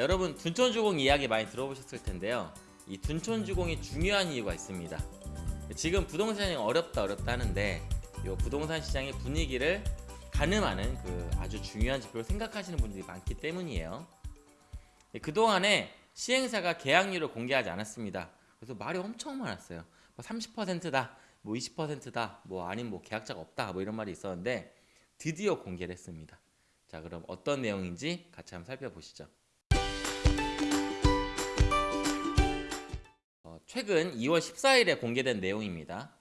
여러분 둔촌주공 이야기 많이 들어보셨을 텐데요. 이 둔촌주공이 중요한 이유가 있습니다. 지금 부동산이 어렵다 어렵다 하는데 이 부동산 시장의 분위기를 가늠하는 그 아주 중요한 지표를 생각하시는 분들이 많기 때문이에요. 그동안에 시행사가 계약률을 공개하지 않았습니다. 그래서 말이 엄청 많았어요. 뭐 30%다, 뭐 20%다, 뭐 아니면 뭐 계약자가 없다, 뭐 이런 말이 있었는데 드디어 공개를 했습니다. 자, 그럼 어떤 내용인지 같이 한번 살펴보시죠. 최근 2월 14일에 공개된 내용입니다.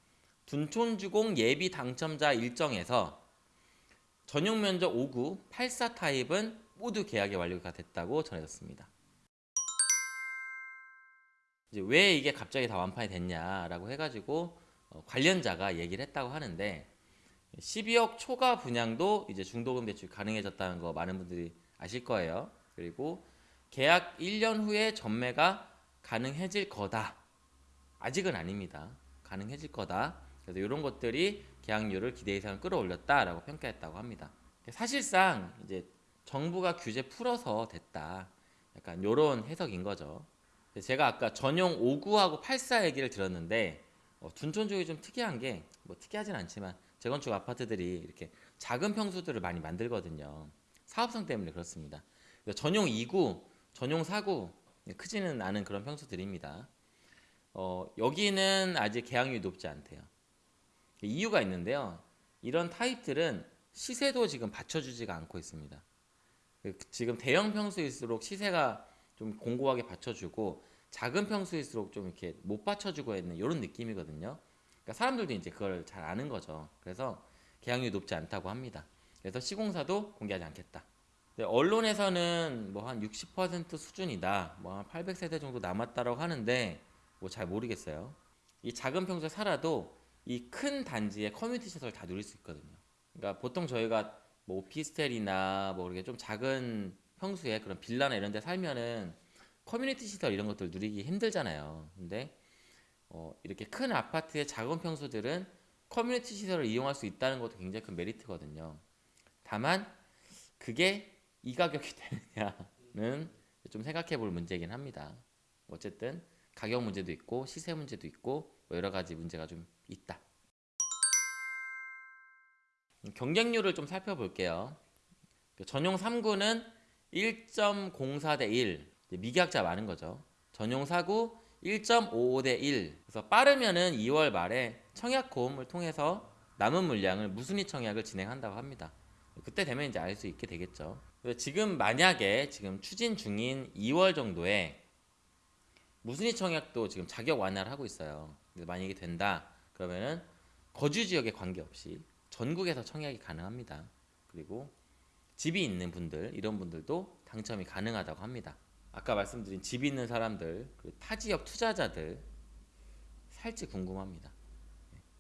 둔촌주공 예비 당첨자 일정에서 전용 면적 5구 84 타입은 모두 계약이 완료가 됐다고 전해졌습니다. 이제 왜 이게 갑자기 다 완판이 됐냐라고 해가지고 어, 관련자가 얘기를 했다고 하는데 12억 초과 분양도 이제 중도금 대출 가능해졌다는 거 많은 분들이 아실 거예요. 그리고 계약 1년 후에 전매가 가능해질 거다. 아직은 아닙니다. 가능해질 거다. 그래서 이런 것들이 계약률을 기대 이상 끌어올렸다라고 평가했다고 합니다. 사실상 이제 정부가 규제 풀어서 됐다. 약간 이런 해석인 거죠. 제가 아까 전용 59하고 84 얘기를 들었는데 어, 둔촌 쪽이 좀 특이한 게 뭐 특이하진 않지만 재건축 아파트들이 이렇게 작은 평수들을 많이 만들거든요. 사업성 때문에 그렇습니다. 전용 2구, 전용 4구 크지는 않은 그런 평수들입니다. 어, 여기는 아직 계약률이 높지 않대요. 이유가 있는데요. 이런 타입들은 시세도 지금 받쳐주지가 않고 있습니다. 그 지금 대형 평수일수록 시세가 좀 공고하게 받쳐주고 작은 평수일수록 좀 이렇게 못 받쳐주고 있는 이런 느낌이거든요. 그러니까 사람들도 이제 그걸 잘 아는 거죠. 그래서 계약률이 높지 않다고 합니다. 그래서 시공사도 공개하지 않겠다. 언론에서는 뭐 한 60% 수준이다, 뭐 한 800세대 정도 남았다라고 하는데 뭐 잘 모르겠어요. 이 작은 평수에 살아도 이 큰 단지의 커뮤니티 시설 다 누릴 수 있거든요. 그러니까 보통 저희가 뭐 오피스텔이나 뭐 이렇게 좀 작은 평수에 그런 빌라나 이런 데 살면은 커뮤니티 시설 이런 것들 누리기 힘들잖아요. 근데 어, 이렇게 큰 아파트의 작은 평수들은 커뮤니티 시설을 이용할 수 있다는 것도 굉장히 큰 메리트거든요. 다만 그게 이 가격이 되느냐는 좀 생각해 볼 문제이긴 합니다. 어쨌든 가격 문제도 있고 시세 문제도 있고 뭐 여러 가지 문제가 좀 있다. 경쟁률을 좀 살펴볼게요. 그 전용 3구는 1.04 대 1 미계약자 많은 거죠. 전용 4구 1.55 대 1 그래서 빠르면은 2월 말에 청약 고음을 통해서 남은 물량을 무순위 청약을 진행한다고 합니다. 그때 되면 이제 알 수 있게 되겠죠. 지금 만약에 지금 추진 중인 2월 정도에 무순위 청약도 지금 자격 완화를 하고 있어요. 만약에 된다 그러면은 거주 지역에 관계없이 전국에서 청약이 가능합니다. 그리고 집이 있는 분들 이런 분들도 당첨이 가능하다고 합니다. 아까 말씀드린 집 있는 사람들 타 지역 투자자들 살지 궁금합니다.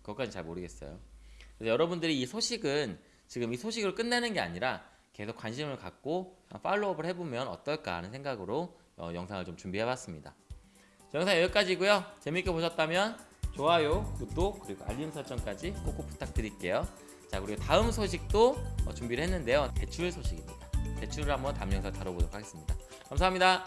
그것까지 잘 모르겠어요. 그래서 여러분들이 이 소식은 지금 이 소식을 끝내는 게 아니라 계속 관심을 갖고 팔로우업을 해보면 어떨까 하는 생각으로 어, 영상을 좀 준비해봤습니다. 영상 여기까지고요. 재밌게 보셨다면 좋아요, 구독, 그리고 알림 설정까지 꼭꼭 부탁드릴게요. 자 그리고 다음 소식도 어, 준비를 했는데요. 대출 소식입니다. 대출을 한번 다음 영상 다뤄보도록 하겠습니다. 감사합니다.